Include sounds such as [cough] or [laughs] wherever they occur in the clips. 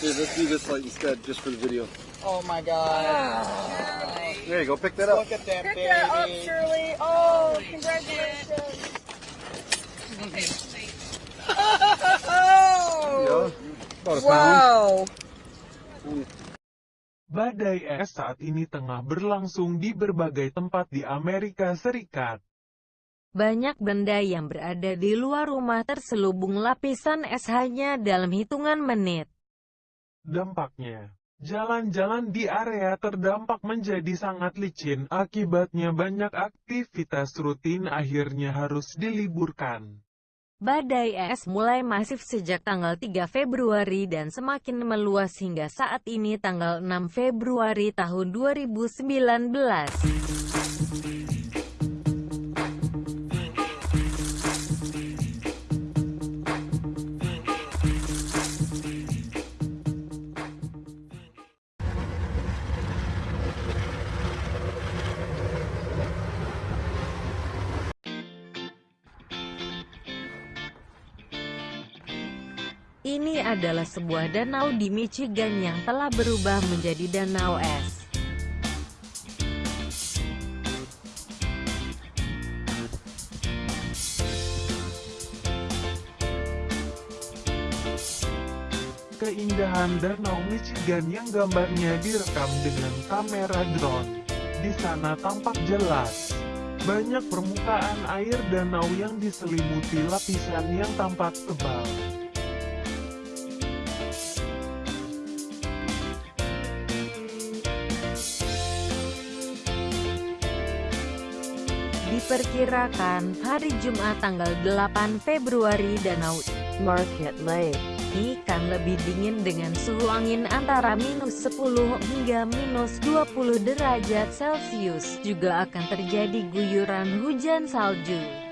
Here, let's do this light instead, just for the video. Oh my god. There you go, pick that up. Look at that Pick baby. that up, Shirley. Oh, congratulations. Yeah, a pound. Wow. Badai es saat ini tengah berlangsung di berbagai tempat di Amerika Serikat. Banyak benda yang berada di luar rumah terselubung lapisan es hanya dalam hitungan menit. Dampaknya, jalan-jalan di area terdampak menjadi sangat licin akibatnya banyak aktivitas rutin akhirnya harus diliburkan. Badai es mulai masif sejak tanggal 3 Februari dan semakin meluas hingga saat ini tanggal 6 Februari tahun 2019. Ini adalah sebuah danau di Michigan yang telah berubah menjadi danau es. Keindahan Danau Michigan yang gambarnya direkam dengan kamera drone. Di sana tampak jelas. Banyak permukaan air danau yang diselimuti lapisan yang tampak tebal. Diperkirakan, hari Jumat tanggal 8 Februari Danau Market Lake ini akan lebih dingin dengan suhu angin antara minus 10 hingga minus 20 derajat Celcius. Juga akan terjadi guyuran hujan salju.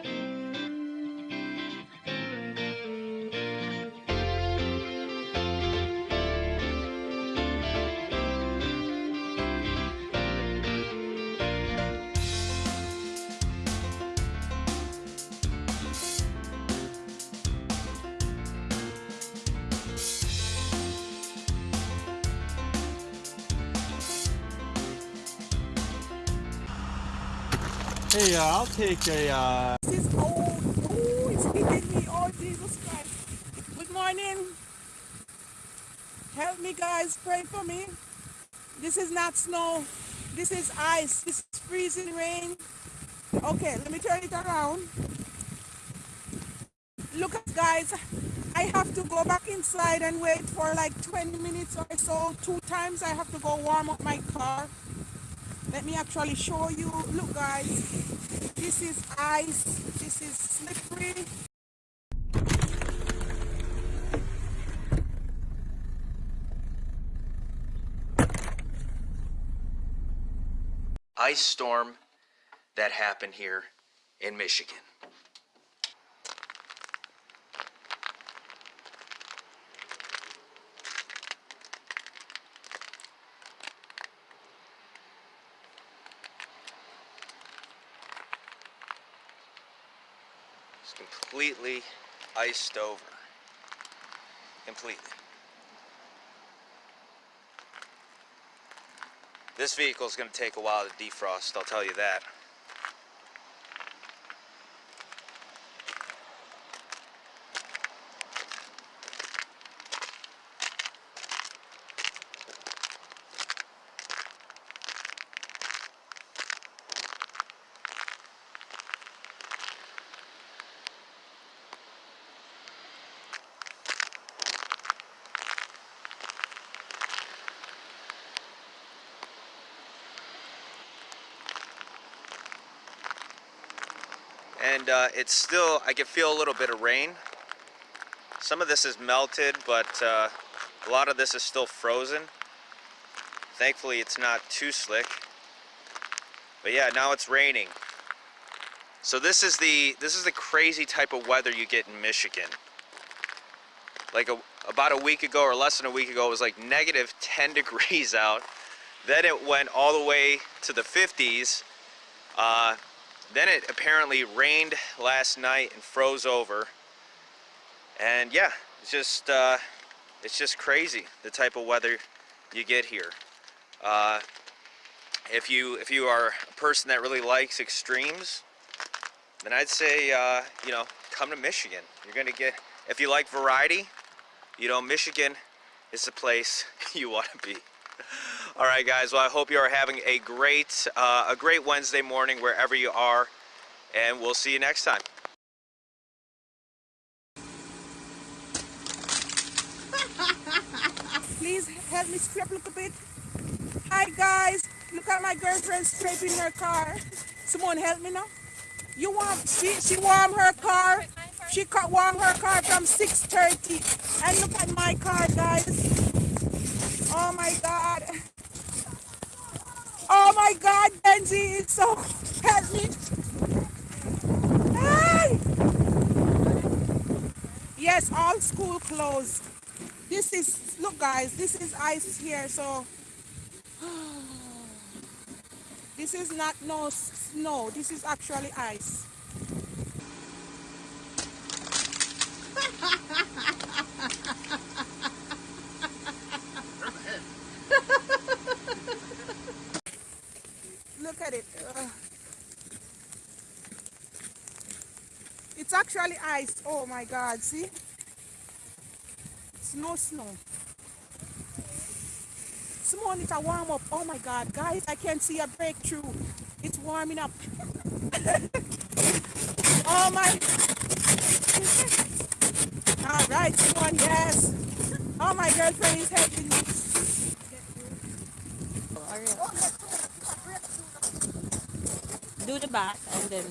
Hey, uh, I'll take a, uh, This is cold. Ooh, it's hitting me. Oh, Jesus Christ. Good morning. Help me, guys. Pray for me. This is not snow. This is ice. This is freezing rain. Okay, let me turn it around. Look, guys. I have to go back inside and wait for like 20 minutes or so. Two times I have to go warm up my car. Let me actually show you. Look, guys. This is ice. This is slippery. ice storm that happened here in Michigan. Completely iced over. Completely. This vehicle is going to take a while to defrost, I'll tell you that. And uh, it's still I can feel a little bit of rain. Some of this is melted but uh, a lot of this is still frozen. Thankfully it's not too slick. But yeah now it's raining. So this is the this is the crazy type of weather you get in Michigan. Like a, about a week ago or less than a week ago it was like negative [laughs] 10 degrees out. Then it went all the way to the 50s uh, then it apparently rained last night and froze over. And yeah, it's just, uh, it's just crazy the type of weather you get here. Uh, if you if you are a person that really likes extremes, then I'd say uh, you know come to Michigan. You're gonna get if you like variety, you know Michigan is the place [laughs] you want to be. All right, guys. Well, I hope you are having a great uh, a great Wednesday morning wherever you are, and we'll see you next time. Please help me scrape a little bit. Hi guys, look at my girlfriend scraping her car. Someone help me now. You warm? She she warm her car. She warm her car from 6:30. And look at my car, guys. Oh my God. Oh my God, Benji, it's so [laughs] me. Hi. Yes, all school closed. This is look, guys. This is ice here, so [sighs] this is not no snow. This is actually ice. [laughs] Look at it. Ugh. It's actually ice. Oh my God! See, it's no snow. Someone need to warm up. Oh my God, guys! I can see a breakthrough. It's warming up. [laughs] oh my! [laughs] All right, someone, yes. Oh, my girlfriend is helping me. Do the back and then